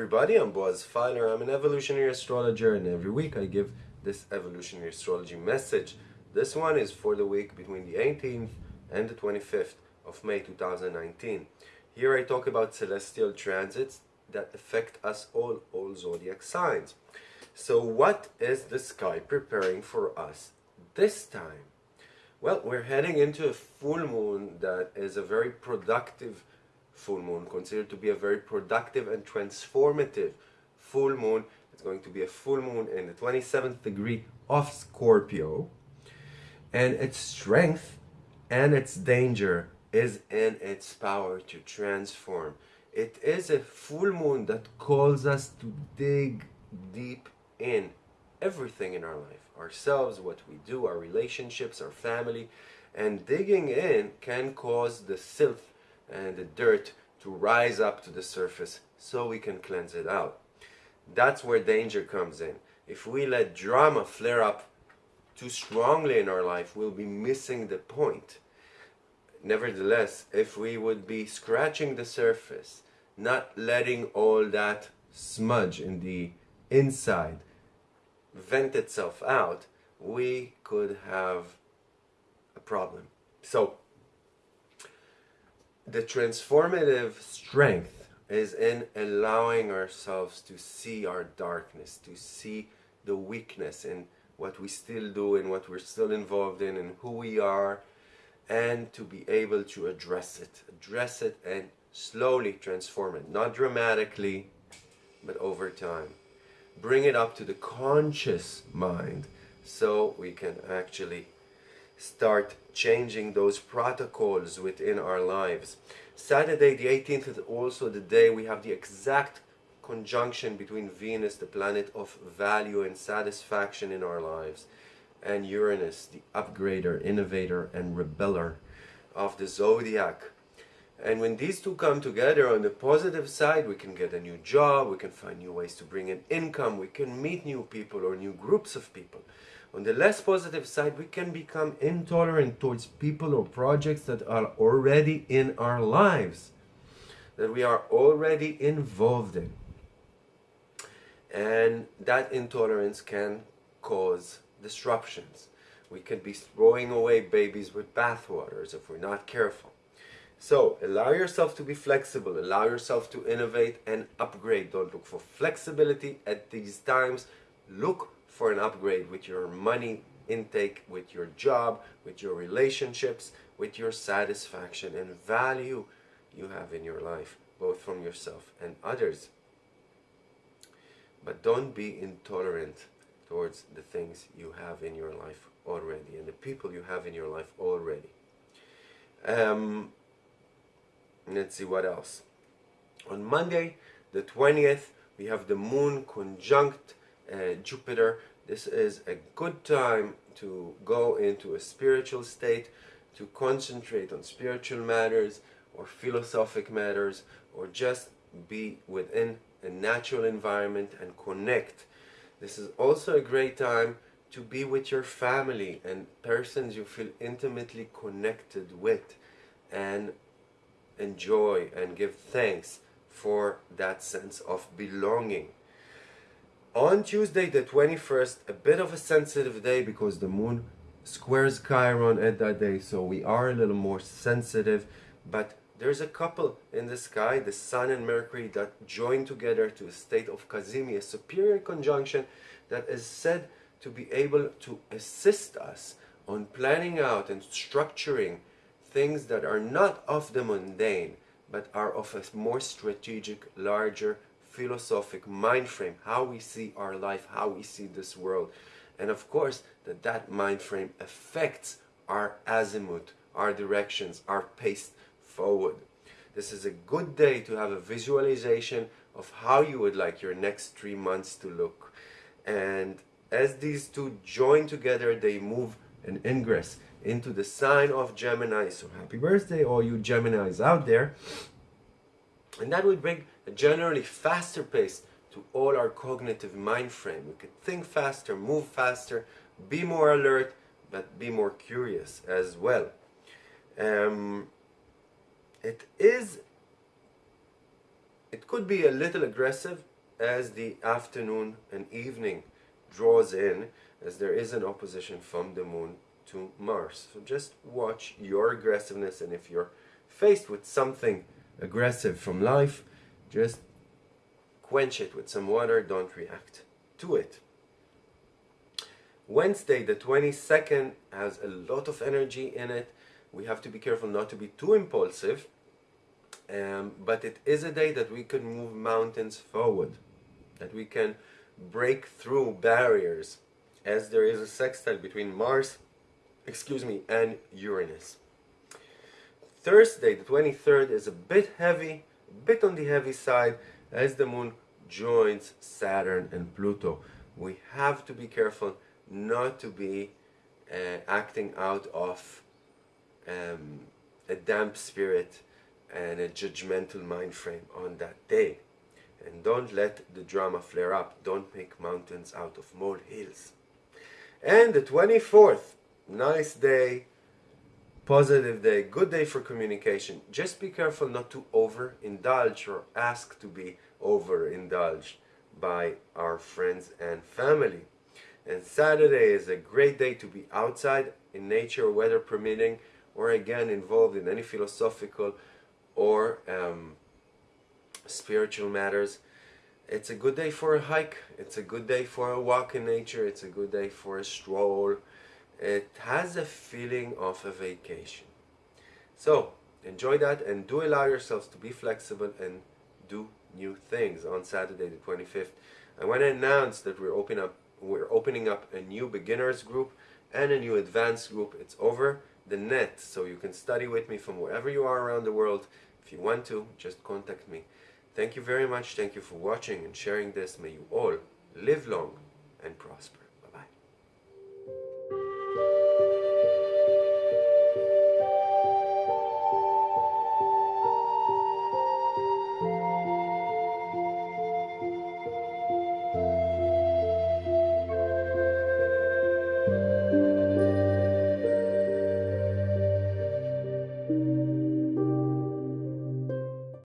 Everybody, I'm Boaz Feiler. I'm an evolutionary astrologer and every week I give this evolutionary astrology message. This one is for the week between the 18th and the 25th of May 2019. Here I talk about celestial transits that affect us all, all zodiac signs. So what is the sky preparing for us this time? Well, we're heading into a full moon that is a very productive full moon, considered to be a very productive and transformative full moon. It's going to be a full moon in the 27th degree of Scorpio. And its strength and its danger is in its power to transform. It is a full moon that calls us to dig deep in everything in our life ourselves, what we do, our relationships, our family. And digging in can cause the filth and the dirt to rise up to the surface so we can cleanse it out. That's where danger comes in. If we let drama flare up too strongly in our life, we'll be missing the point. Nevertheless, if we would be scratching the surface, not letting all that smudge in the inside vent itself out, we could have a problem. So, the transformative strength is in allowing ourselves to see our darkness, to see the weakness in what we still do and what we're still involved in and who we are and to be able to address it, address it and slowly transform it, not dramatically, but over time. Bring it up to the conscious mind so we can actually start changing those protocols within our lives. Saturday the 18th is also the day we have the exact conjunction between Venus, the planet of value and satisfaction in our lives, and Uranus, the upgrader, innovator, and rebeller of the zodiac. And when these two come together on the positive side, we can get a new job, we can find new ways to bring in income, we can meet new people or new groups of people. On the less positive side, we can become intolerant towards people or projects that are already in our lives, that we are already involved in. And that intolerance can cause disruptions. We can be throwing away babies with bathwaters if we're not careful. So allow yourself to be flexible, allow yourself to innovate and upgrade. Don't look for flexibility at these times. Look for an upgrade with your money intake, with your job, with your relationships, with your satisfaction and value you have in your life, both from yourself and others. But don't be intolerant towards the things you have in your life already and the people you have in your life already. Um, let's see what else. On Monday, the 20th, we have the moon conjunct uh, Jupiter this is a good time to go into a spiritual state, to concentrate on spiritual matters or philosophic matters, or just be within a natural environment and connect. This is also a great time to be with your family and persons you feel intimately connected with and enjoy and give thanks for that sense of belonging. On Tuesday the 21st, a bit of a sensitive day because the moon squares Chiron at that day, so we are a little more sensitive, but there's a couple in the sky, the Sun and Mercury, that join together to a state of Cazimi, a superior conjunction that is said to be able to assist us on planning out and structuring things that are not of the mundane, but are of a more strategic, larger philosophic mind frame, how we see our life, how we see this world. And of course, that that mind frame affects our azimuth, our directions, our pace forward. This is a good day to have a visualization of how you would like your next three months to look. And as these two join together, they move an ingress into the sign of Gemini. So happy birthday, all you Geminis out there. And that will bring a generally faster pace to all our cognitive mind frame. We could think faster, move faster, be more alert, but be more curious as well. Um, it is it could be a little aggressive as the afternoon and evening draws in as there is an opposition from the moon to Mars. So just watch your aggressiveness and if you're faced with something aggressive from life, just quench it with some water, don't react to it. Wednesday the 22nd has a lot of energy in it. We have to be careful not to be too impulsive, um, but it is a day that we can move mountains forward, that we can break through barriers as there is a sextile between Mars, excuse me, and Uranus. Thursday, the 23rd, is a bit heavy, a bit on the heavy side, as the moon joins Saturn and Pluto. We have to be careful not to be uh, acting out of um, a damp spirit and a judgmental mind frame on that day. And don't let the drama flare up. Don't make mountains out of molehills. And the 24th, nice day, positive day, good day for communication. Just be careful not to overindulge or ask to be overindulged by our friends and family. And Saturday is a great day to be outside in nature, weather permitting, or again involved in any philosophical or um, spiritual matters. It's a good day for a hike. It's a good day for a walk in nature. It's a good day for a stroll. It has a feeling of a vacation. So enjoy that and do allow yourselves to be flexible and do new things on Saturday the 25th. I want to announce that we're opening up we're opening up a new beginners group and a new advanced group. It's over the net, so you can study with me from wherever you are around the world. If you want to, just contact me. Thank you very much. Thank you for watching and sharing this. May you all live long and prosper.